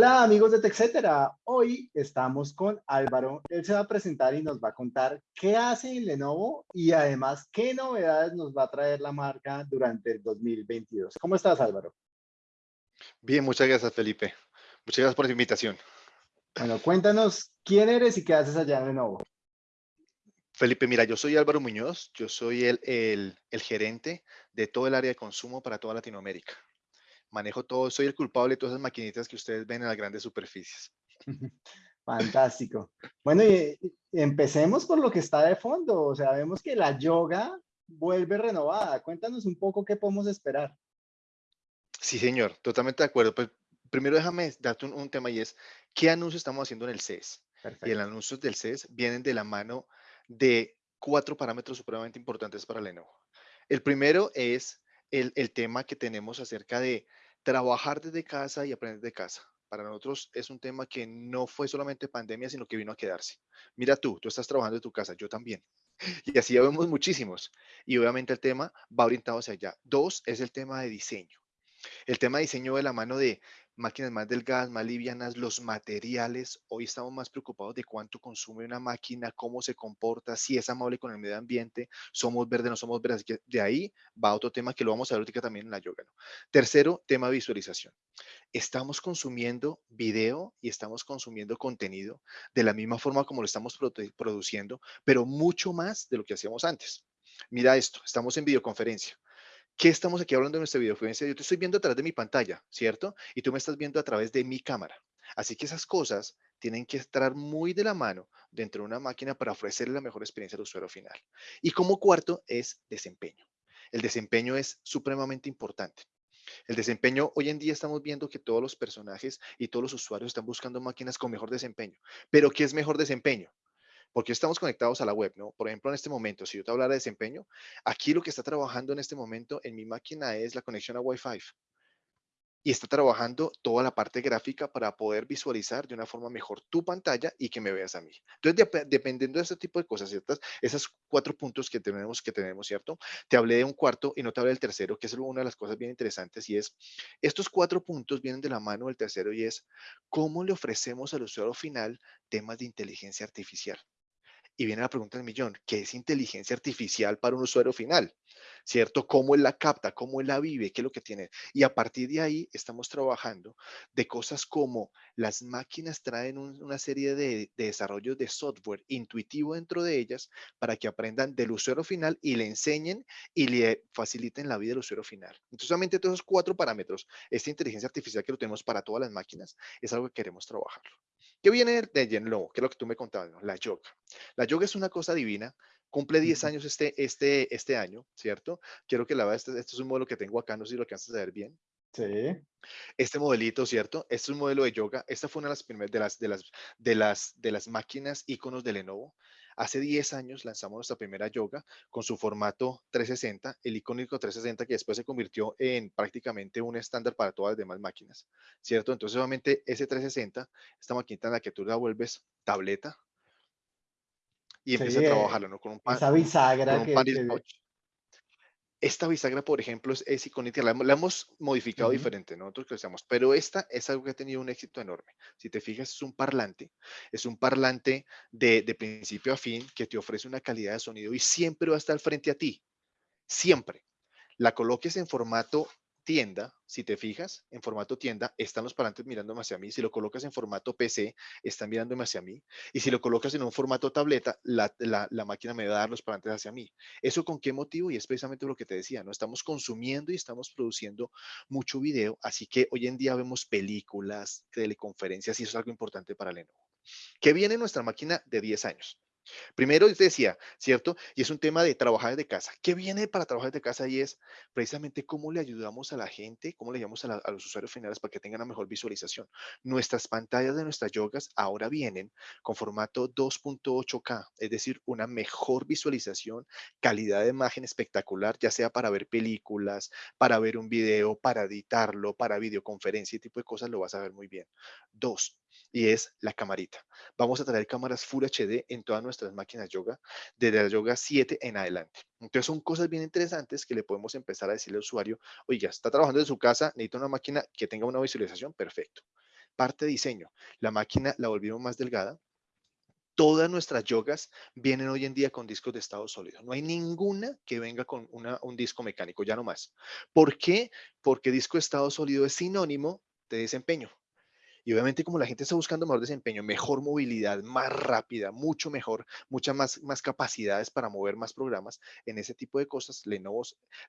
Hola amigos de TechCetera, hoy estamos con Álvaro, él se va a presentar y nos va a contar qué hace en Lenovo y además qué novedades nos va a traer la marca durante el 2022. ¿Cómo estás Álvaro? Bien, muchas gracias Felipe, muchas gracias por la invitación. Bueno, cuéntanos quién eres y qué haces allá en Lenovo. Felipe, mira, yo soy Álvaro Muñoz, yo soy el, el gerente de todo el área de consumo para toda Latinoamérica manejo todo, soy el culpable de todas esas maquinitas que ustedes ven en las grandes superficies. Fantástico. Bueno, y, empecemos por lo que está de fondo. O sea, vemos que la yoga vuelve renovada. Cuéntanos un poco qué podemos esperar. Sí, señor, totalmente de acuerdo. Pues primero déjame darte un, tema y es, ¿qué anuncio estamos haciendo en el CES? Y el anuncio del CES vienen de la mano de cuatro parámetros supremamente importantes para Lenovo. El primero es el, el tema que tenemos acerca de trabajar desde casa y aprender de casa. Para nosotros es un tema que no fue solamente pandemia, sino que vino a quedarse. Mira tú, tú estás trabajando en tu casa, yo también. Y así ya vemos muchísimos. Y obviamente el tema va orientado hacia allá. Dos es el tema de diseño. El tema de diseño de la mano de máquinas más delgadas, más livianas, los materiales. Hoy estamos más preocupados de cuánto consume una máquina, cómo se comporta, si es amable con el medio ambiente, somos verdes, no somos verdes. De ahí va otro tema que lo vamos a ver también en la yoga. Tercero, tema visualización. Estamos consumiendo video y estamos consumiendo contenido de la misma forma como lo estamos produciendo, pero mucho más de lo que hacíamos antes. Mira esto, estamos en videoconferencia. ¿Qué estamos aquí hablando de nuestra videoconferencia? Yo te estoy viendo a través de mi pantalla, ¿cierto? Y tú me estás viendo a través de mi cámara. Así que esas cosas tienen que estar muy de la mano dentro de una máquina para ofrecerle la mejor experiencia al usuario final. Y como cuarto es desempeño. El desempeño es supremamente importante. El desempeño, hoy en día estamos viendo que todos los personajes y todos los usuarios están buscando máquinas con mejor desempeño. Pero ¿qué es mejor desempeño? Porque estamos conectados a la web, ¿no? Por ejemplo, en este momento, si yo te hablara de desempeño, aquí lo que está trabajando en este momento en mi máquina es la conexión a Wi-Fi. Y está trabajando toda la parte gráfica para poder visualizar de una forma mejor tu pantalla y que me veas a mí. Entonces, dependiendo de este tipo de cosas, ¿ciertas? Esos cuatro puntos que tenemos, que tenemos, ¿cierto? Te hablé de un cuarto y no te hablé del tercero, que es una de las cosas bien interesantes y es, estos cuatro puntos vienen de la mano del tercero y es, ¿cómo le ofrecemos al usuario final temas de inteligencia artificial? Y viene la pregunta del millón, ¿qué es inteligencia artificial para un usuario final? ¿Cierto? ¿Cómo él la capta? ¿Cómo él la vive? ¿Qué es lo que tiene? Y a partir de ahí estamos trabajando de cosas como las máquinas traen una serie de, de desarrollos de software intuitivo dentro de ellas para que aprendan del usuario final y le enseñen y le faciliten la vida del usuario final. Entonces, solamente todos esos cuatro parámetros, esta inteligencia artificial que lo tenemos para todas las máquinas, es algo que queremos trabajarlo. ¿Qué viene de Yenlo? ¿Qué es lo que tú me contabas? La yoga. La yoga es una cosa divina. Cumple 10 años este, este, este año, ¿cierto? Quiero que la veas. Este, este, es un modelo que tengo acá. No sé si lo alcanzas a ver bien. Sí. Este modelito, ¿cierto? Este es un modelo de yoga. Esta fue una de las primeras de las, de las, de las, de las máquinas iconos de Lenovo. Hace 10 años lanzamos nuestra primera yoga con su formato 360, el icónico 360 que después se convirtió en prácticamente un estándar para todas las demás máquinas, ¿cierto? Entonces, obviamente, ese 360, esta maquinita en la que tú la vuelves tableta y empieza a trabajarlo, ¿no? Con un pan, esa bisagra con un que, esta bisagra, por ejemplo, es, icónica, la, hemos modificado diferente, nosotros crecemos, pero esta es algo que ha tenido un éxito enorme. Si te fijas, es un parlante, es un parlante de, de principio a fin que te ofrece una calidad de sonido y siempre va a estar frente a ti, siempre. La coloques en formato tienda, si te fijas, en formato tienda, están los parlantes mirándome hacia mí. Si lo colocas en formato PC, están mirándome hacia mí. Y si lo colocas en un formato tableta, la, máquina me va a dar los parlantes hacia mí. ¿Eso con qué motivo? Y es precisamente lo que te decía, ¿no? Estamos consumiendo y estamos produciendo mucho video, así que hoy en día vemos películas, teleconferencias y eso es algo importante para Lenovo. ¿Qué viene en nuestra máquina de 10 años? Primero, te decía, ¿cierto? Y es un tema de trabajar desde casa. ¿Qué viene para trabajar desde casa? Y es precisamente cómo le ayudamos a la gente, cómo le ayudamos a, los usuarios finales para que tengan una mejor visualización. Nuestras pantallas de nuestras yogas ahora vienen con formato 2.8K, es decir, una mejor visualización, calidad de imagen espectacular, ya sea para ver películas, para ver un video, para editarlo, para videoconferencia y tipo de cosas, lo vas a ver muy bien. Dos, y es la camarita. Vamos a traer cámaras Full HD en todas nuestras máquinas yoga, desde la yoga 7 en adelante. Entonces son cosas bien interesantes que le podemos empezar a decirle al usuario, oye, está trabajando en su casa, necesita una máquina que tenga una visualización, perfecto. parte de diseño. La máquina la volvimos más delgada, todas nuestras yogas vienen hoy en día con discos de estado sólido. No hay ninguna que venga con un disco mecánico, ya no más. ¿Por qué? Porque disco de estado sólido es sinónimo de desempeño. Y obviamente como la gente está buscando mejor desempeño, mejor movilidad, más rápida, mucho mejor, muchas más, capacidades para mover más programas, en ese tipo de cosas, Lenovo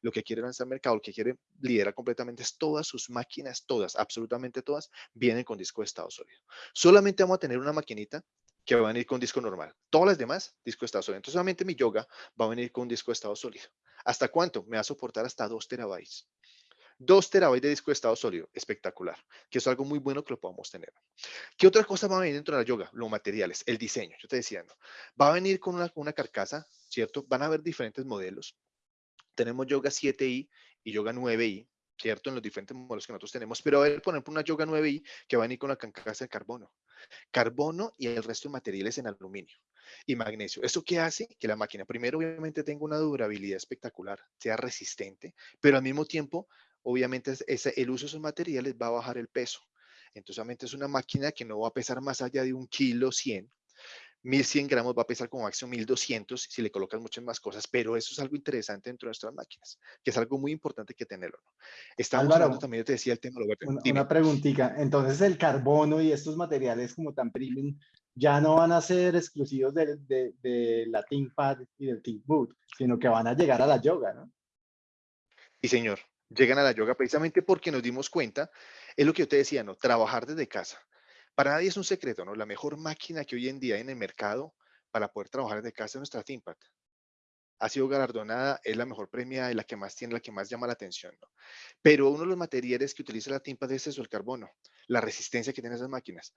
lo que quiere lanzar al mercado, lo que quiere liderar completamente es todas sus máquinas, todas, absolutamente todas, vienen con disco de estado sólido. Solamente vamos a tener una maquinita que va a venir con disco normal. Todas las demás, disco de estado sólido. Entonces, solamente mi yoga va a venir con un disco de estado sólido. ¿Hasta cuánto? Me va a soportar hasta 2 terabytes. 2 terabytes de disco de estado sólido, espectacular, que es algo muy bueno que lo podamos tener. ¿Qué otra cosa va a venir dentro de la yoga? Los materiales, el diseño, yo te decía, ¿no? va a venir con una, una carcasa, ¿cierto? Van a haber diferentes modelos. Tenemos yoga 7i y yoga 9i, ¿cierto? En los diferentes modelos que nosotros tenemos, pero a ver, por ejemplo, una yoga 9i que va a venir con la carcasa de carbono carbono y el resto de materiales en aluminio y magnesio. ¿Eso qué hace? Que la máquina, primero, obviamente tenga una durabilidad espectacular, sea resistente, pero al mismo tiempo, obviamente, ese, el uso de esos materiales va a bajar el peso. Entonces, obviamente es una máquina que no va a pesar más allá de un kilo 100, 1100 gramos va a pesar como máximo 1200 si le colocas muchas más cosas, pero eso es algo interesante dentro de nuestras máquinas, que es algo muy importante que tenerlo. Estamos hablando también, yo te decía el tema. Una, una preguntita, entonces el carbono y estos materiales como tan premium ya no van a ser exclusivos de, de, de la ThinkPad y del ThinkBoot, sino que van a llegar a la yoga, ¿no? Sí, señor. Llegan a la yoga precisamente porque nos dimos cuenta, es lo que yo te decía, ¿no? Trabajar desde casa para nadie es un secreto, ¿no? La mejor máquina que hoy en día hay en el mercado para poder trabajar desde casa es nuestra ThinkPad. Ha sido galardonada, es la mejor premia, y la que más tiene, la que más llama la atención, ¿no? Pero uno de los materiales que utiliza la ThinkPad es eso, el carbono, la resistencia que tienen esas máquinas.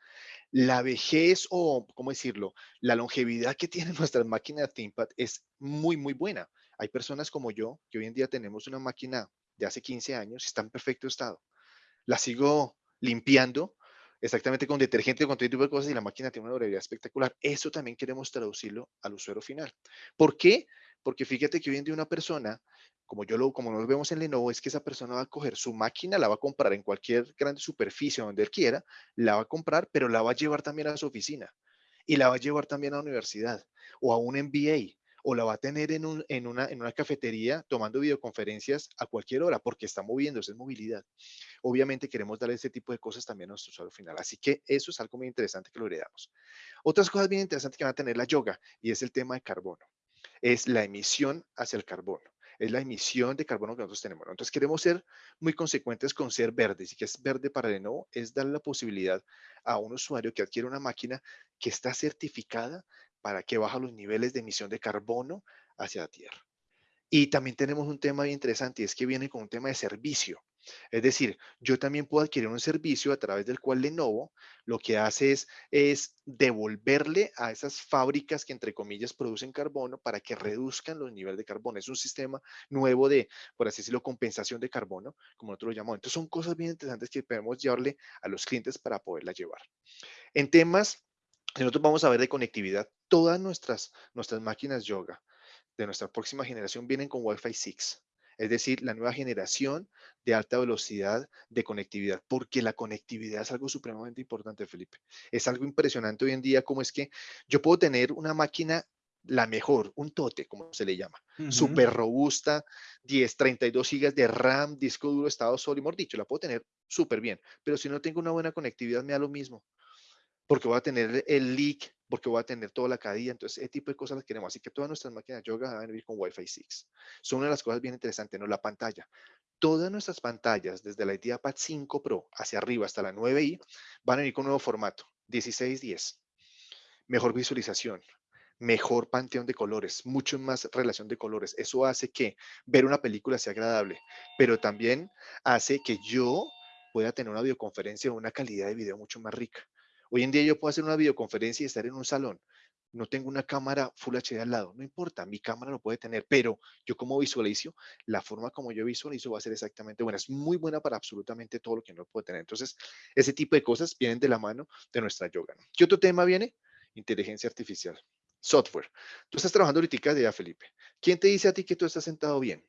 La vejez o, ¿cómo decirlo? La longevidad que tienen nuestras máquinas ThinkPad es muy, muy buena. Hay personas como yo que hoy en día tenemos una máquina de hace 15 años está en perfecto estado. La sigo limpiando exactamente con detergente, con todo tipo de cosas y la máquina tiene una durabilidad espectacular. Eso también queremos traducirlo al usuario final. ¿Por qué? Porque fíjate que hoy en día una persona, como yo lo, como nos vemos en Lenovo, es que esa persona va a coger su máquina, la va a comprar en cualquier gran superficie donde él quiera, la va a comprar, pero la va a llevar también a su oficina y la va a llevar también a la universidad o a un MBA o la va a tener en, un, en, una, cafetería tomando videoconferencias a cualquier hora porque está moviéndose, es movilidad. Obviamente queremos darle ese tipo de cosas también a nuestro usuario final. Así que eso es algo muy interesante que lo heredamos. Otras cosas bien interesantes que van a tener la yoga y es el tema de carbono. Es la emisión hacia el carbono es la emisión de carbono que nosotros tenemos. Entonces queremos ser muy consecuentes con ser verdes y que es verde para Lenovo es darle la posibilidad a un usuario que adquiere una máquina que está certificada para que baja los niveles de emisión de carbono hacia la Tierra. Y también tenemos un tema bien interesante y es que viene con un tema de servicio. Es decir, yo también puedo adquirir un servicio a través del cual Lenovo lo que hace es, es devolverle a esas fábricas que entre comillas producen carbono para que reduzcan los niveles de carbono. Es un sistema nuevo de, por así decirlo, compensación de carbono, como nosotros lo llamamos. Entonces son cosas bien interesantes que podemos llevarle a los clientes para poderlas llevar. En temas nosotros vamos a ver de conectividad, todas nuestras, nuestras máquinas yoga de nuestra próxima generación vienen con Wi-Fi 6. Es decir, la nueva generación de alta velocidad de conectividad, porque la conectividad es algo supremamente importante, Felipe. Es algo impresionante hoy en día, como es que yo puedo tener una máquina, la mejor, un tote, como se le llama, súper robusta, 10, 32 gigas de RAM, disco duro, estado sólido, mejor dicho, la puedo tener súper bien, pero si no tengo una buena conectividad, me da lo mismo porque voy a tener el leak, porque voy a tener toda la cadilla, entonces ese tipo de cosas las queremos. Así que todas nuestras máquinas yoga van a venir con Wi-Fi 6. Son una de las cosas bien interesantes, ¿no? La pantalla. Todas nuestras pantallas, desde la IdeaPad 5 Pro hacia arriba hasta la 9i, van a venir con un nuevo formato, 1610. Mejor visualización, mejor panteón de colores, mucho más relación de colores. Eso hace que ver una película sea agradable, pero también hace que yo pueda tener una videoconferencia o una calidad de video mucho más rica. Hoy en día yo puedo hacer una videoconferencia y estar en un salón. No tengo una cámara Full HD al lado, no importa, mi cámara lo puede tener, pero yo como visualizo, la forma como yo visualizo va a ser exactamente buena. Es muy buena para absolutamente todo lo que no puede tener. Entonces, ese tipo de cosas vienen de la mano de nuestra yoga. ¿Qué otro tema viene? Inteligencia artificial, software. Tú estás trabajando ahorita de ya, Felipe. ¿Quién te dice a ti que tú estás sentado bien?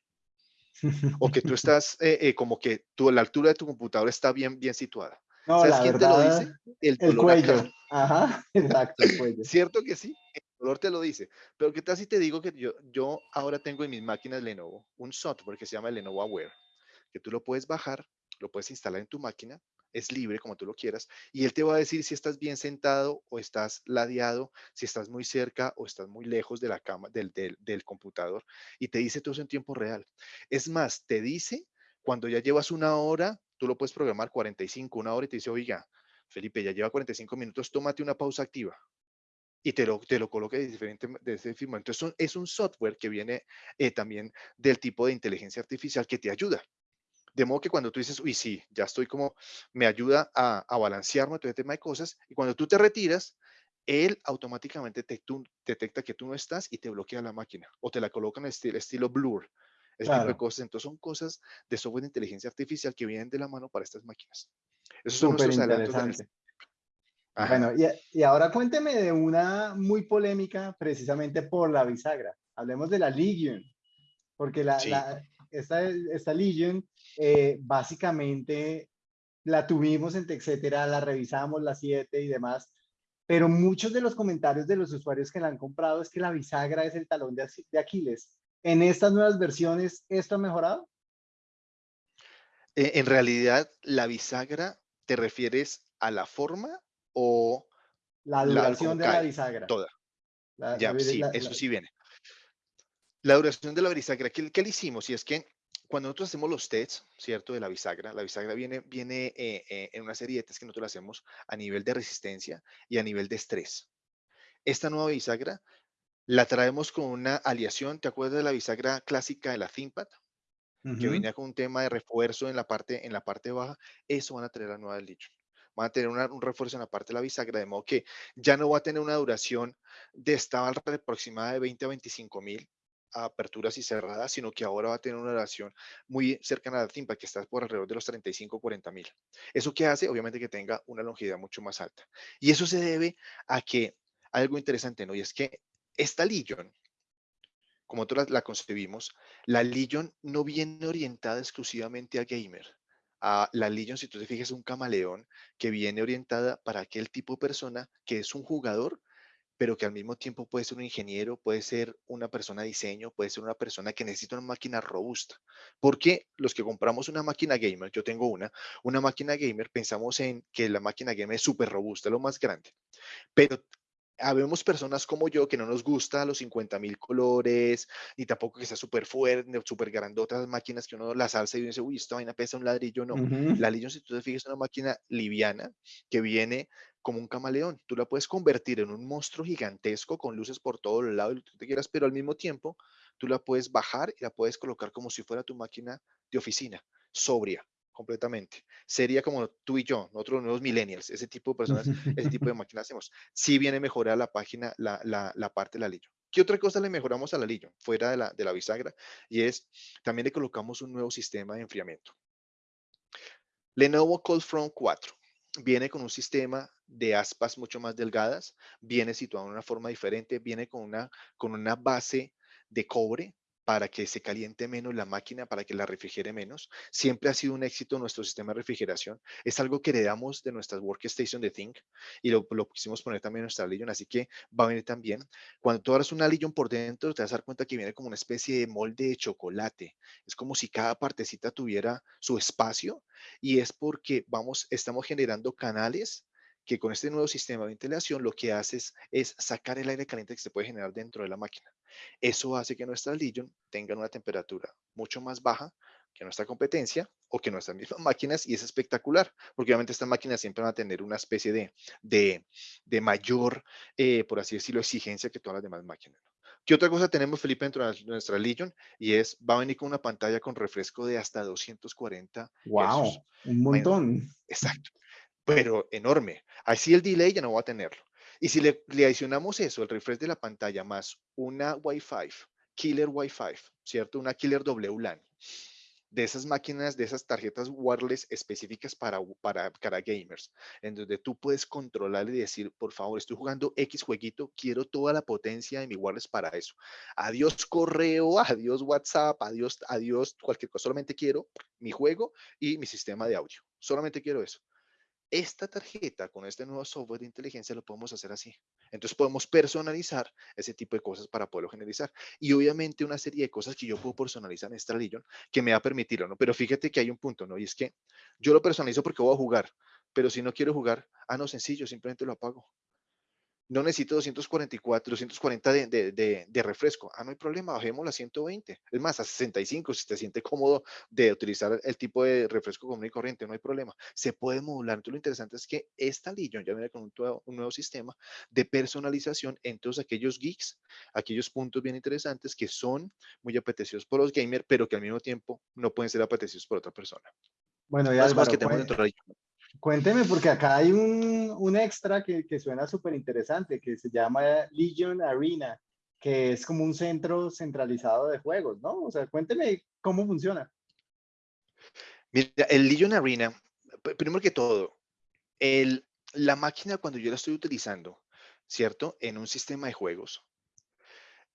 o que tú estás eh, eh, como que tú, la altura de tu computadora está bien, bien situada. ¿Sabes quién te lo dice? El, cuello. Ajá, exacto, el cuello. ¿Cierto que sí? El dolor te lo dice. Pero ¿qué tal si te digo que yo, yo ahora tengo en mis máquinas Lenovo un software que se llama Lenovo Aware, que tú lo puedes bajar, lo puedes instalar en tu máquina es libre como tú lo quieras, y él te va a decir si estás bien sentado o estás ladeado, si estás muy cerca o estás muy lejos de la cama, del, del, computador, y te dice todo eso en tiempo real. Es más, te dice cuando ya llevas una hora, tú lo puedes programar 45, una hora, y te dice, oiga, Felipe, ya lleva 45 minutos, tómate una pausa activa y te lo, te lo coloque de diferente de ese firma. Entonces, es un software que viene eh, también del tipo de inteligencia artificial que te ayuda. De modo que cuando tú dices, uy, sí, ya estoy como, me ayuda a, a balancearme todo este tema de cosas, y cuando tú te retiras, él automáticamente te, detecta que tú no estás y te bloquea la máquina, o te la coloca en estilo, estilo blur, ese tipo de cosas. Entonces son cosas de software de inteligencia artificial que vienen de la mano para estas máquinas. Eso son nuestros adelantos. Bueno, y, y, ahora cuénteme de una muy polémica precisamente por la bisagra. Hablemos de la Legion, porque la, la, esta, esta Legion eh, básicamente la tuvimos en etcétera, la revisamos, la 7 y demás, pero muchos de los comentarios de los usuarios que la han comprado es que la bisagra es el talón de, Aquiles. ¿En estas nuevas versiones esto ha mejorado? Eh, en realidad, la bisagra, ¿te refieres a la forma o la duración de la bisagra? Toda. ya, sí, eso sí viene. La duración de la bisagra, ¿qué, ¿qué, le hicimos? Y es que cuando nosotros hacemos los tests, ¿cierto? De la bisagra, la bisagra viene, viene eh, eh, en una serie de tests que nosotros hacemos a nivel de resistencia y a nivel de estrés. Esta nueva bisagra la traemos con una aliación, ¿te acuerdas de la bisagra clásica de la ThinkPad? Que venía con un tema de refuerzo en la parte, en la parte baja. Eso van a tener la nueva Legion. Van a tener un refuerzo en la parte de la bisagra, de modo que ya no va a tener una duración de esta aproximada de 20 a 25 mil, aperturas y cerradas, sino que ahora va a tener una duración muy cercana a la TIMPA, que está por alrededor de los 35 40 mil. ¿Eso qué hace? Obviamente que tenga una longevidad mucho más alta. Y eso se debe a que algo interesante, ¿no? Y es que esta Legion, como nosotros la, concebimos, la Legion no viene orientada exclusivamente a gamer. A la Legion, si tú te fijas, es un camaleón que viene orientada para aquel tipo de persona que es un jugador, pero que al mismo tiempo puede ser un ingeniero, puede ser una persona de diseño, puede ser una persona que necesita una máquina robusta. Porque los que compramos una máquina gamer, yo tengo una, una máquina gamer, pensamos en que la máquina gamer es súper robusta, lo más grande. Pero habemos personas como yo que no nos gusta los 50 mil colores, ni tampoco que sea súper fuerte, súper grandota las máquinas que uno las alza y dice, uy, esta vaina pesa un ladrillo. No, la Legion, si tú te fijas, es una máquina liviana que viene como un camaleón. Tú la puedes convertir en un monstruo gigantesco con luces por todos los lados, lo que tú te quieras, pero al mismo tiempo tú la puedes bajar y la puedes colocar como si fuera tu máquina de oficina, sobria, completamente. Sería como tú y yo, nosotros nuevos millennials, ese tipo de personas, ese tipo de máquinas hacemos. Sí viene a mejorar la página, la, la, parte de la Legion. ¿Qué otra cosa le mejoramos a la Legion fuera de la, de la bisagra? Y es, también le colocamos un nuevo sistema de enfriamiento. Lenovo Cold Front 4 viene con un sistema de aspas mucho más delgadas, viene situado en una forma diferente, viene con una, con una base de cobre para que se caliente menos la máquina, para que la refrigere menos. Siempre ha sido un éxito nuestro sistema de refrigeración. Es algo que heredamos de nuestras workstation de Think y lo, lo quisimos poner también en nuestra Legion, así que va a venir también. Cuando tú abras una Legion por dentro, te vas a dar cuenta que viene como una especie de molde de chocolate. Es como si cada partecita tuviera su espacio y es porque vamos, estamos generando canales que con este nuevo sistema de ventilación lo que haces es sacar el aire caliente que se puede generar dentro de la máquina. Eso hace que nuestra Legion tenga una temperatura mucho más baja que nuestra competencia o que nuestras mismas máquinas y es espectacular, porque obviamente estas máquinas siempre van a tener una especie de, de, mayor, eh, por así decirlo, exigencia que todas las demás máquinas. ¿Qué otra cosa tenemos, Felipe, dentro de nuestra Legion? Y es, va a venir con una pantalla con refresco de hasta 240 ¡Wow! Un montón. Exacto pero enorme. Así el delay ya no va a tenerlo. Y si le, adicionamos eso, el refresh de la pantalla más una Wi-Fi, killer Wi-Fi, ¿cierto? Una killer WLAN, de esas máquinas, de esas tarjetas wireless específicas para, para, para gamers, en donde tú puedes controlar y decir, por favor, estoy jugando X jueguito, quiero toda la potencia de mi wireless para eso. Adiós correo, adiós WhatsApp, adiós, adiós cualquier cosa, solamente quiero mi juego y mi sistema de audio. Solamente quiero eso esta tarjeta con este nuevo software de inteligencia lo podemos hacer así. Entonces podemos personalizar ese tipo de cosas para poderlo generalizar. Y obviamente una serie de cosas que yo puedo personalizar en esta Legion que me va a permitirlo, ¿no? Pero fíjate que hay un punto, ¿no? Y es que yo lo personalizo porque voy a jugar, pero si no quiero jugar, ah, no, sencillo, simplemente lo apago no necesito 244, 240 de, de, de, refresco. Ah, no hay problema, bajemos a 120. Es más, a 65 si te siente cómodo de utilizar el tipo de refresco común y corriente, no hay problema. Se puede modular. Entonces, lo interesante es que esta Legion ya viene con un, un nuevo sistema de personalización en todos aquellos geeks, aquellos puntos bien interesantes que son muy apetecidos por los gamers, pero que al mismo tiempo no pueden ser apetecidos por otra persona. Bueno, ya es más que tenemos dentro de la Cuénteme, porque acá hay un, un extra que, que suena súper interesante, que se llama Legion Arena, que es como un centro centralizado de juegos, ¿no? O sea, cuénteme cómo funciona. Mira, el Legion Arena, primero que todo, el, la máquina cuando yo la estoy utilizando, ¿cierto? En un sistema de juegos,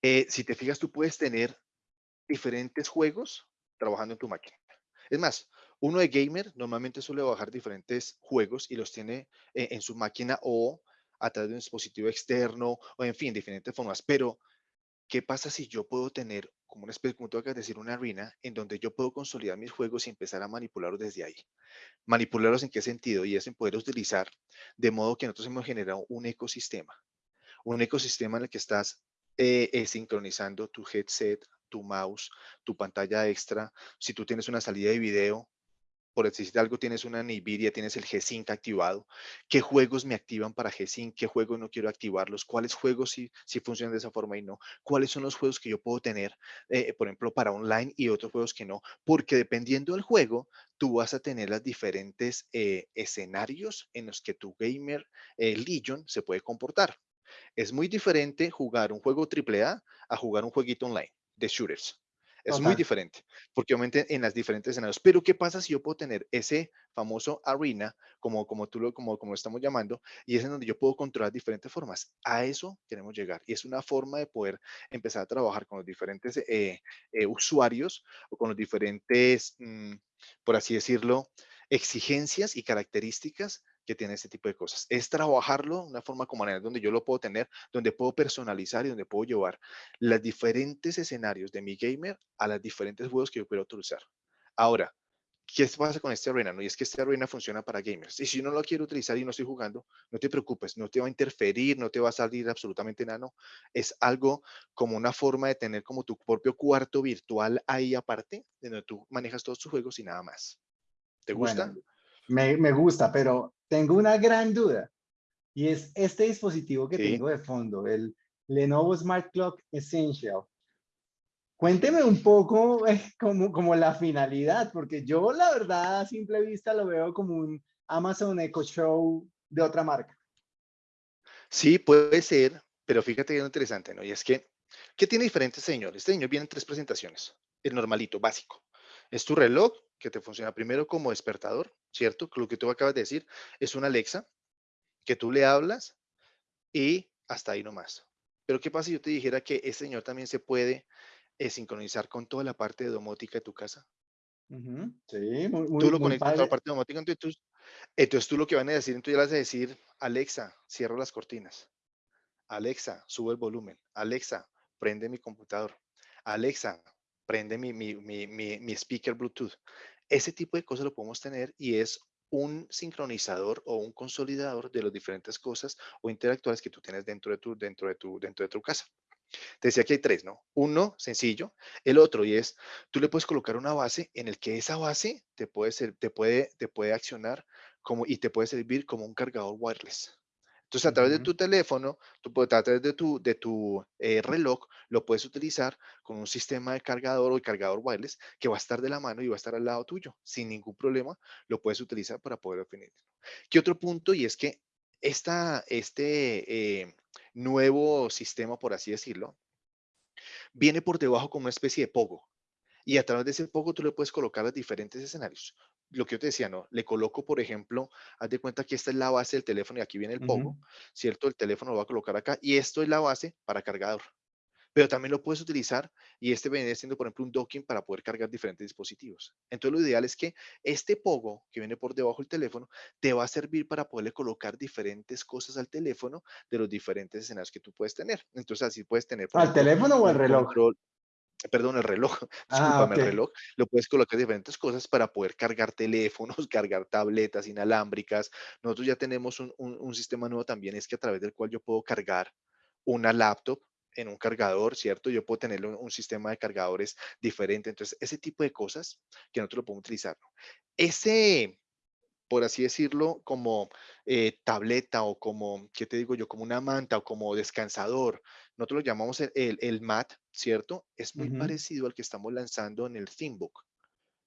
eh, si te fijas, tú puedes tener diferentes juegos trabajando en tu máquina. Es más, uno de gamer normalmente suele bajar diferentes juegos y los tiene eh, en su máquina o a través de un dispositivo externo o en fin, diferentes formas. Pero, ¿qué pasa si yo puedo tener, como una especie, como tengo que decir, una arena en donde yo puedo consolidar mis juegos y empezar a manipularlos desde ahí? ¿Manipularlos en qué sentido? Y es en poder utilizar de modo que nosotros hemos generado un ecosistema. Un ecosistema en el que estás eh, eh, sincronizando tu headset, tu mouse, tu pantalla extra. Si tú tienes una salida de video, por decir algo, tienes una NVIDIA, tienes el G-Sync activado, qué juegos me activan para G-Sync, qué juegos no quiero activarlos, cuáles juegos sí, sí, funcionan de esa forma y no, cuáles son los juegos que yo puedo tener, eh, por ejemplo, para online y otros juegos que no, porque dependiendo del juego, tú vas a tener los diferentes eh, escenarios en los que tu gamer eh, Legion se puede comportar. Es muy diferente jugar un juego AAA a jugar un jueguito online de shooters. Es muy diferente, porque obviamente en las diferentes escenarios. Pero ¿qué pasa si yo puedo tener ese famoso arena, como, como tú lo, como, como estamos llamando, y es en donde yo puedo controlar diferentes formas? A eso queremos llegar. Y es una forma de poder empezar a trabajar con los diferentes eh, eh, usuarios o con los diferentes, mm, por así decirlo, exigencias y características que tiene este tipo de cosas. Es trabajarlo de una forma como manera donde yo lo puedo tener, donde puedo personalizar y donde puedo llevar los diferentes escenarios de mi gamer a los diferentes juegos que yo quiero utilizar. Ahora, ¿qué pasa con este arena? No? Y es que este arena funciona para gamers. Y si no lo quiero utilizar y no estoy jugando, no te preocupes, no te va a interferir, no te va a salir absolutamente nada. No. Es algo como una forma de tener como tu propio cuarto virtual ahí aparte, donde tú manejas todos tus juegos y nada más. ¿Te gusta? me, me, gusta, pero tengo una gran duda. Y es este dispositivo que tengo de fondo, el Lenovo Smart Clock Essential. Cuénteme un poco eh, como, como la finalidad, porque yo la verdad a simple vista lo veo como un Amazon Echo Show de otra marca. Sí, puede ser, pero fíjate que es interesante, ¿no? Y es que, ¿qué tiene diferente este señor? Este señor viene en tres presentaciones. El normalito, básico. Es tu reloj que te funciona primero como despertador, ¿cierto? Lo que tú acabas de decir es una Alexa que tú le hablas y hasta ahí nomás. Pero ¿qué pasa si yo te dijera que este señor también se puede eh, sincronizar con toda la parte de domótica de tu casa? Sí, muy, muy Tú lo conectas con toda la parte domótica, entonces tú, entonces tú lo que van a decir, entonces ya vas a decir, Alexa, cierra las cortinas. Alexa, sube el volumen. Alexa, prende mi computador. Alexa, prende mi, mi, mi, mi, speaker Bluetooth. Ese tipo de cosas lo podemos tener y es un sincronizador o un consolidador de las diferentes cosas o interactuales que tú tienes dentro de tu, dentro de tu, dentro de tu casa. Te decía que hay tres, ¿no? Uno, sencillo. El otro, y es, tú le puedes colocar una base en el que esa base te puede, ser, te puede, te puede accionar como, y te puede servir como un cargador wireless. Entonces, a través de tu teléfono, tú puedes, a través de tu, de tu eh, reloj, lo puedes utilizar con un sistema de cargador o de cargador wireless que va a estar de la mano y va a estar al lado tuyo. Sin ningún problema, lo puedes utilizar para poder definir. ¿Qué otro punto? Y es que esta, este eh, nuevo sistema, por así decirlo, viene por debajo como una especie de pogo. Y a través de ese pogo tú le puedes colocar los diferentes escenarios lo que yo te decía, ¿no? Le coloco, por ejemplo, haz de cuenta que esta es la base del teléfono y aquí viene el pogo, ¿cierto? El teléfono lo va a colocar acá y esto es la base para cargador. pero también lo puedes utilizar y este viene siendo, por ejemplo, un docking para poder cargar diferentes dispositivos. Entonces, lo ideal es que este pogo que viene por debajo del teléfono te va a servir para poderle colocar diferentes cosas al teléfono de los diferentes escenarios que tú puedes tener. Entonces, así puedes tener... ¿Al teléfono o al reloj? Perdón, el reloj, ah, discúlpame, el reloj, lo puedes colocar diferentes cosas para poder cargar teléfonos, cargar tabletas inalámbricas. Nosotros ya tenemos un, un sistema nuevo también, es que a través del cual yo puedo cargar una laptop en un cargador, ¿cierto? Yo puedo tener un, sistema de cargadores diferente. Entonces, ese tipo de cosas que nosotros lo podemos utilizar. Ese, por así decirlo, como eh, tableta o como, ¿qué te digo yo? Como una manta o como descansador. Nosotros lo llamamos el, el, mat, ¿cierto? Es muy parecido al que estamos lanzando en el ThinkBook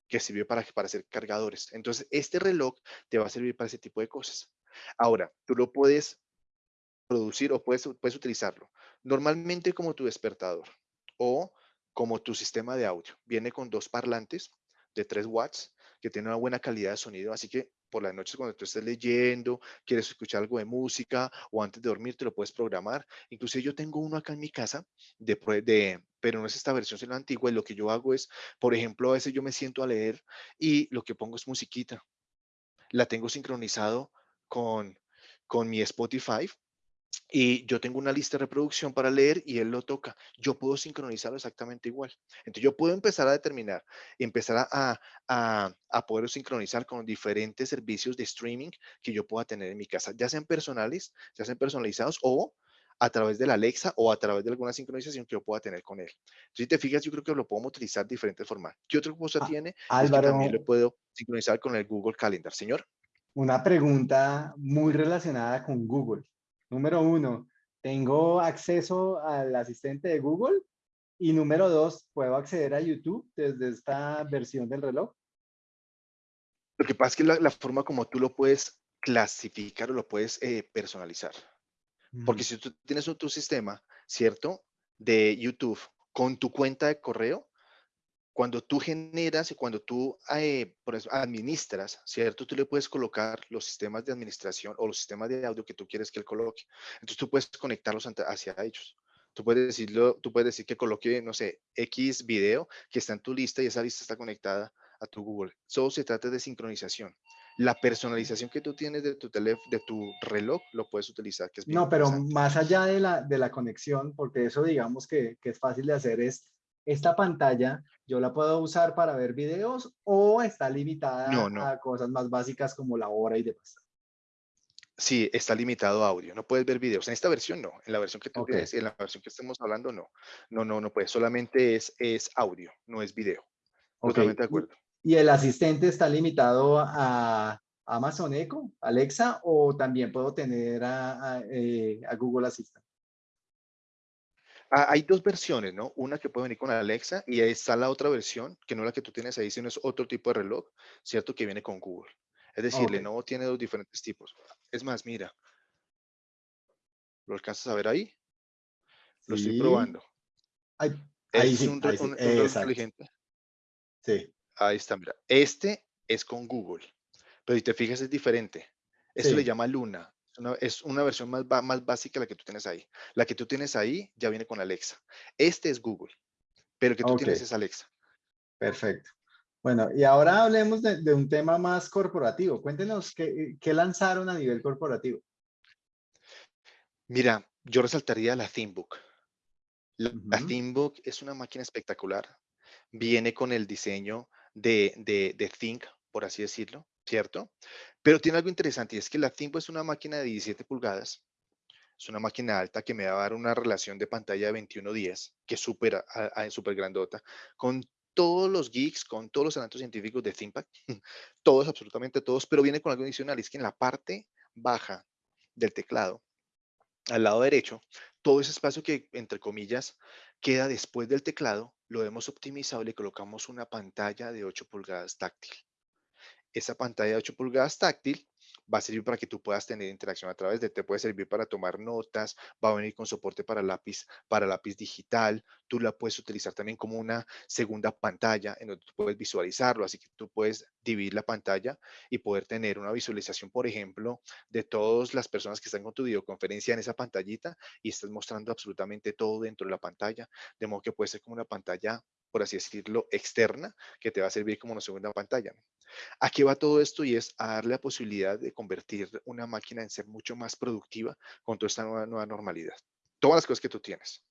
que sirve para, para hacer cargadores. Entonces, este reloj te va a servir para ese tipo de cosas. Ahora, tú lo puedes producir o puedes, puedes utilizarlo normalmente como tu despertador o como tu sistema de audio. Viene con dos parlantes de 3 watts que tienen una buena calidad de sonido, así que por las noches cuando tú estés leyendo, quieres escuchar algo de música o antes de dormir te lo puedes programar. Inclusive yo tengo uno acá en mi casa, de, de, pero no es esta versión, sino la antigua y lo que yo hago es, por ejemplo, a veces yo me siento a leer y lo que pongo es musiquita. La tengo sincronizado con, con mi Spotify y yo tengo una lista de reproducción para leer y él lo toca. Yo puedo sincronizarlo exactamente igual. Entonces yo puedo empezar a determinar, empezar a, a, a poder sincronizar con diferentes servicios de streaming que yo pueda tener en mi casa, ya sean personales, ya sean personalizados o a través de la Alexa o a través de alguna sincronización que yo pueda tener con él. Entonces, si te fijas, yo creo que lo podemos utilizar de diferentes formas. ¿Qué otra cosa ah, tiene? Álvaro, también lo puedo sincronizar con el Google Calendar. Señor. Una pregunta muy relacionada con Google. Número uno, tengo acceso al asistente de Google. Y número dos, ¿puedo acceder a YouTube desde esta versión del reloj? Lo que pasa es que la, forma como tú lo puedes clasificar o lo puedes eh, personalizar. Porque si tú tienes tu sistema, ¿cierto? De YouTube con tu cuenta de correo, cuando tú generas y cuando tú eh, administras, ¿cierto? Tú le puedes colocar los sistemas de administración o los sistemas de audio que tú quieres que él coloque. Entonces tú puedes conectarlos hacia ellos. Tú puedes decirlo, tú puedes decir que coloque, no sé, X video que está en tu lista y esa lista está conectada a tu Google. Solo se trata de sincronización. La personalización que tú tienes de tu teléfono, de tu reloj, lo puedes utilizar. Que es no, pero más allá de la, de la conexión, porque eso digamos que, que es fácil de hacer, es esta pantalla yo la puedo usar para ver videos o está limitada a cosas más básicas como la hora y demás. Sí, está limitado a audio. No puedes ver videos. En esta versión no. En la versión que tú tienes, en la versión que estamos hablando, no. No, no, no puedes. Solamente es, es audio, no es video. Totalmente de acuerdo. ¿Y el asistente está limitado a Amazon Echo, Alexa, o también puedo tener a, a eh, Google Assistant? Ah, hay dos versiones, ¿no? Una que puede venir con Alexa y ahí está la otra versión, que no es la que tú tienes ahí, sino es otro tipo de reloj, ¿cierto? Que viene con Google. Es decir, Lenovo tiene dos diferentes tipos. Es más, mira. ¿Lo alcanzas a ver ahí? Lo estoy probando. Ahí, es un, reloj inteligente. Sí. Ahí está, mira. Este es con Google, pero si te fijas es diferente. Esto le llama Luna es una versión más, más básica la que tú tienes ahí. La que tú tienes ahí ya viene con Alexa. Este es Google, pero el que tú tienes es Alexa. Perfecto. Bueno, y ahora hablemos de, un tema más corporativo. Cuéntenos qué, lanzaron a nivel corporativo. Mira, yo resaltaría la ThinkBook. La, ThinkBook es una máquina espectacular. Viene con el diseño de, de, de Think, por así decirlo, ¿cierto? Pero tiene algo interesante y es que la ThinkBook es una máquina de 17 pulgadas, es una máquina alta que me va a dar una relación de pantalla de 21.10, que es súper super grandota, con todos los geeks, con todos los análisis científicos de ThinkPad, todos, absolutamente todos, pero viene con algo adicional, es que en la parte baja del teclado, al lado derecho, todo ese espacio que, entre comillas, queda después del teclado, lo hemos optimizado y le colocamos una pantalla de 8 pulgadas táctil esa pantalla de 8 pulgadas táctil va a servir para que tú puedas tener interacción a través de, te puede servir para tomar notas, va a venir con soporte para lápiz, para lápiz digital, tú la puedes utilizar también como una segunda pantalla en donde tú puedes visualizarlo, así que tú puedes dividir la pantalla y poder tener una visualización, por ejemplo, de todas las personas que están con tu videoconferencia en esa pantallita y estás mostrando absolutamente todo dentro de la pantalla, de modo que puede ser como una pantalla, por así decirlo, externa, que te va a servir como una segunda pantalla. Aquí va todo esto y es a darle la posibilidad de convertir una máquina en ser mucho más productiva con toda esta nueva, nueva normalidad. Todas las cosas que tú tienes.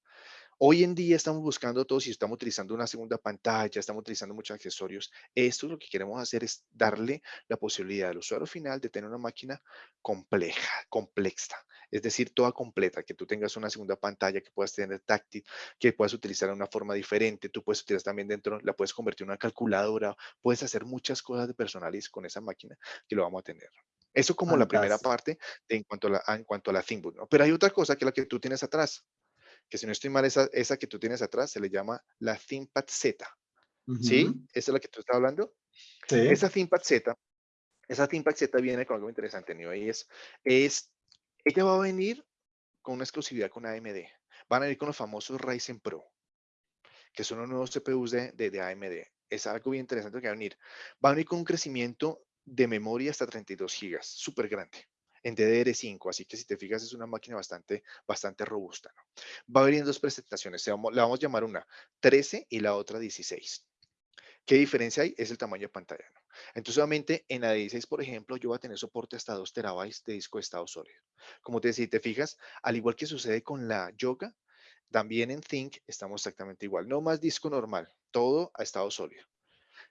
Hoy en día estamos buscando todos y estamos utilizando una segunda pantalla, estamos utilizando muchos accesorios. Esto lo que queremos hacer es darle la posibilidad al usuario final de tener una máquina compleja, complexa, es decir, toda completa, que tú tengas una segunda pantalla, que puedas tener táctil, que puedas utilizar de una forma diferente, tú puedes utilizar también dentro, la puedes convertir en una calculadora, puedes hacer muchas cosas de personales con esa máquina que lo vamos a tener. Eso como la primera parte en cuanto a la, en cuanto a la ThinkBook, ¿no? Pero hay otra cosa que es la que tú tienes atrás, que si no estoy mal, esa, esa que tú tienes atrás se le llama la ThinkPad Z. ¿Sí? ¿Esa es la que tú estás hablando? Sí. Esa ThinkPad Z, esa ThinkPad Z viene con algo interesante, ¿no? Y es, es, ella va a venir con una exclusividad con AMD. Van a venir con los famosos Ryzen Pro, que son los nuevos CPUs de, de, de AMD. Es algo bien interesante que va a venir. Va a venir con un crecimiento de memoria hasta 32 GB, súper grande en DDR5, así que si te fijas es una máquina bastante, bastante robusta. ¿no? Va a venir en dos presentaciones, la vamos a llamar una 13 y la otra 16. ¿Qué diferencia hay? Es el tamaño de pantalla. ¿no? Entonces, obviamente, en la 16, por ejemplo, yo voy a tener soporte hasta 2 terabytes de disco de estado sólido. Como te decía, te fijas, al igual que sucede con la Yoga, también en Think estamos exactamente igual. No más disco normal, todo a estado sólido.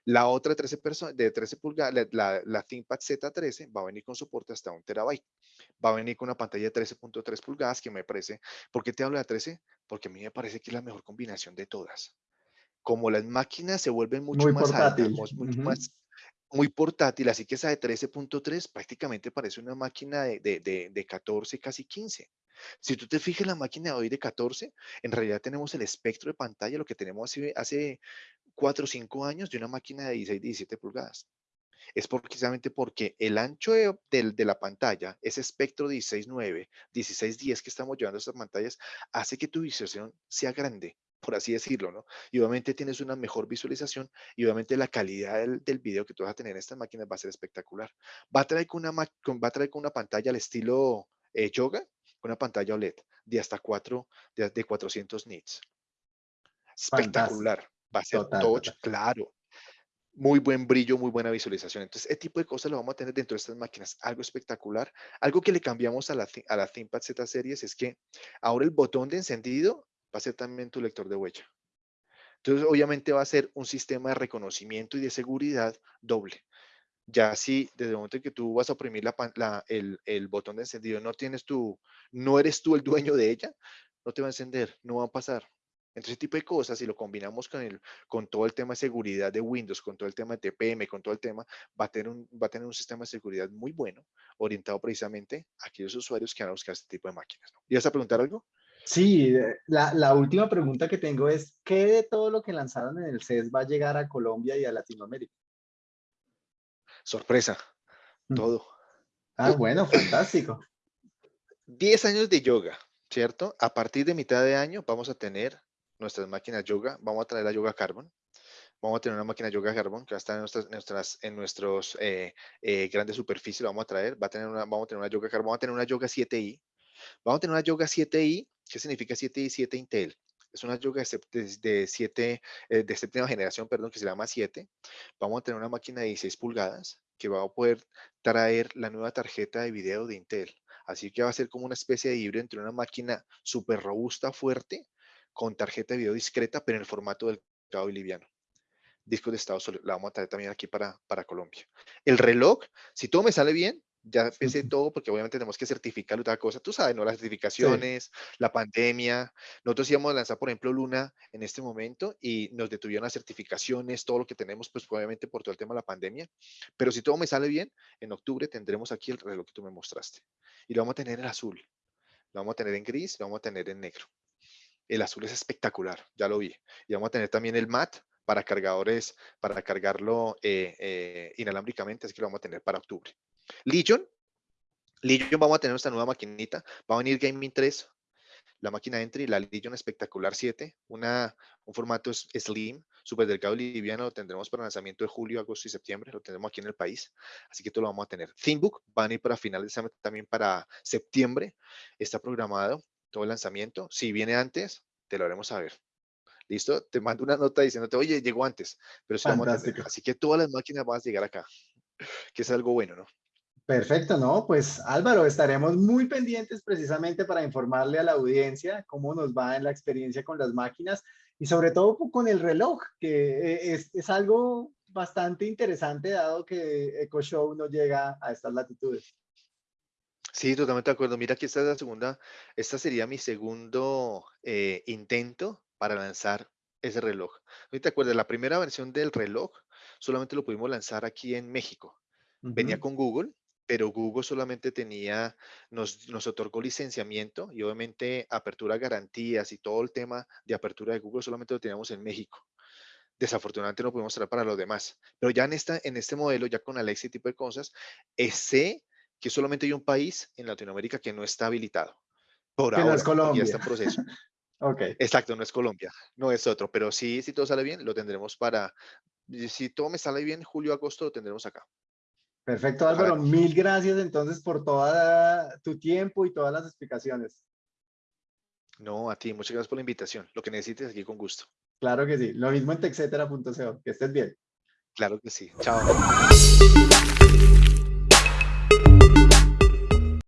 La otra 13 de 13 pulgadas, la, la, ThinkPad Z13 va a venir con soporte hasta un terabyte. Va a venir con una pantalla de 13.3 pulgadas que me parece, ¿por qué te hablo de 13? Porque a mí me parece que es la mejor combinación de todas. Como las máquinas se vuelven mucho más portátil. mucho más muy portátil, así que esa de 13.3 prácticamente parece una máquina de, de, de, 14, casi 15. Si tú te fijas la máquina de hoy de 14, en realidad tenemos el espectro de pantalla, lo que tenemos hace, hace 4 o 5 años de una máquina de 16, 17 pulgadas. Es precisamente porque el ancho de, de, la pantalla, ese espectro 16.9, 16.10 que estamos llevando a estas pantallas, hace que tu visualización sea grande, por así decirlo, ¿no? Y obviamente tienes una mejor visualización y obviamente la calidad del, del video que tú vas a tener en estas máquinas va a ser espectacular. Va a traer con una, va a traer con una pantalla al estilo eh, yoga, con una pantalla OLED de hasta 4, de, de 400 nits. Espectacular va a ser touch, claro. Muy buen brillo, muy buena visualización. Entonces, ese tipo de cosas lo vamos a tener dentro de estas máquinas. Algo espectacular. Algo que le cambiamos a la, a la ThinkPad Z Series es que ahora el botón de encendido va a ser también tu lector de huella. Entonces, obviamente va a ser un sistema de reconocimiento y de seguridad doble. Ya si desde el momento en que tú vas a oprimir la, el, el, botón de encendido, no tienes tu, no eres tú el dueño de ella, no te va a encender, no va a pasar. Entonces, ese tipo de cosas, si lo combinamos con, el, con todo el tema de seguridad de Windows, con todo el tema de TPM, con todo el tema, va a tener un, va a tener un sistema de seguridad muy bueno, orientado precisamente a aquellos usuarios que van a buscar este tipo de máquinas. ¿no? ¿Ibas a preguntar algo? Sí, eh, la, la, última pregunta que tengo es, ¿qué de todo lo que lanzaron en el CES va a llegar a Colombia y a Latinoamérica? Sorpresa, mm. todo. Ah, bueno, fantástico. 10 años de yoga, ¿cierto? A partir de mitad de año vamos a tener nuestras máquinas yoga, vamos a traer la yoga carbon. Vamos a tener una máquina yoga carbon que va a estar en nuestras, nuestras en nuestros eh, eh, grandes superficies, lo vamos a traer. Va a tener una, vamos a tener una yoga carbon, vamos a tener una yoga 7i. Vamos a tener una yoga 7i. ¿Qué significa 7i? 7 Intel. Es una yoga de, de, 7, eh, de séptima generación, perdón, que se llama 7. Vamos a tener una máquina de 16 pulgadas que va a poder traer la nueva tarjeta de video de Intel. Así que va a ser como una especie de híbrido entre una máquina súper robusta, fuerte, con tarjeta de video discreta, pero en el formato del cabo y liviano. Disco de estado sólido, la vamos a traer también aquí para, para Colombia. El reloj, si todo me sale bien, ya pensé todo porque obviamente tenemos que certificar otra cosa. Tú sabes, ¿no? Las certificaciones, la pandemia. Nosotros íbamos a lanzar, por ejemplo, Luna en este momento y nos detuvieron las certificaciones, todo lo que tenemos, pues obviamente por todo el tema de la pandemia. Pero si todo me sale bien, en octubre tendremos aquí el reloj que tú me mostraste. Y lo vamos a tener en azul, lo vamos a tener en gris, lo vamos a tener en negro. El azul es espectacular, ya lo vi. Y vamos a tener también el mat para cargadores, para cargarlo eh, eh, inalámbricamente, así que lo vamos a tener para octubre. Legion, Legion vamos a tener nuestra nueva maquinita, va a venir Gaming 3, la máquina Entry, la Legion Espectacular 7, una, un formato slim, súper delgado liviano, lo tendremos para lanzamiento de julio, agosto y septiembre, lo tendremos aquí en el país, así que todo lo vamos a tener. ThinkBook van a ir para finales también para septiembre, está programado todo el lanzamiento, si viene antes, te lo haremos saber. ¿Listo? Te mando una nota diciéndote, oye, llegó antes, pero así que todas las máquinas van a llegar acá, que es algo bueno, ¿no? Perfecto, ¿no? Pues Álvaro, estaremos muy pendientes precisamente para informarle a la audiencia cómo nos va en la experiencia con las máquinas y sobre todo con el reloj, que eh, es, algo bastante interesante dado que EcoShow no llega a estas latitudes. Sí, totalmente de acuerdo. Mira que esta es la segunda, esta sería mi segundo eh, intento para lanzar ese reloj. ¿Te acuerdas? La primera versión del reloj solamente lo pudimos lanzar aquí en México. Venía con Google pero Google solamente tenía, nos, nos otorgó licenciamiento y obviamente apertura garantías y todo el tema de apertura de Google solamente lo teníamos en México. Desafortunadamente no pudimos traer para los demás. Pero ya en, esta, en este modelo, ya con Alexa y tipo de cosas, eh, sé que solamente hay un país en Latinoamérica que no está habilitado. Por ahora, no es Colombia. está en proceso. ok. Exacto, no es Colombia, no es otro. Pero sí, si todo sale bien, lo tendremos para, si todo me sale bien, julio, agosto, lo tendremos acá. Perfecto, Álvaro. Mil gracias entonces por todo tu tiempo y todas las explicaciones. No, a ti, muchas gracias por la invitación. Lo que necesites aquí con gusto. Claro que sí. Lo mismo en texetera.co. Que estés bien. Claro que sí. Chao.